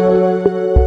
Música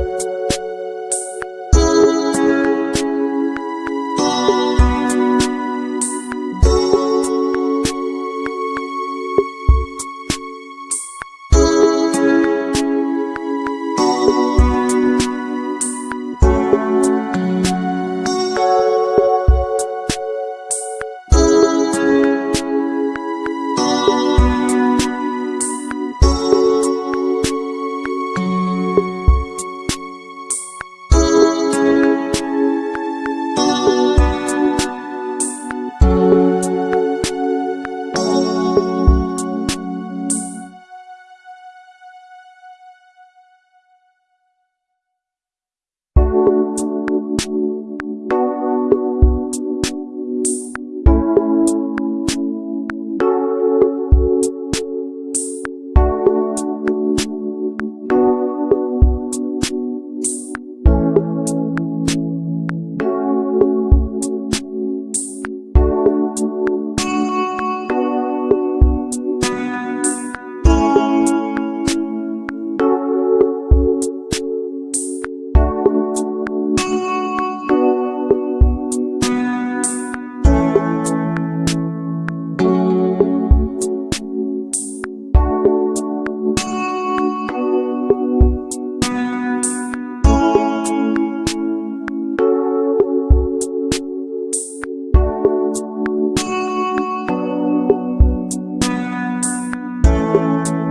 Música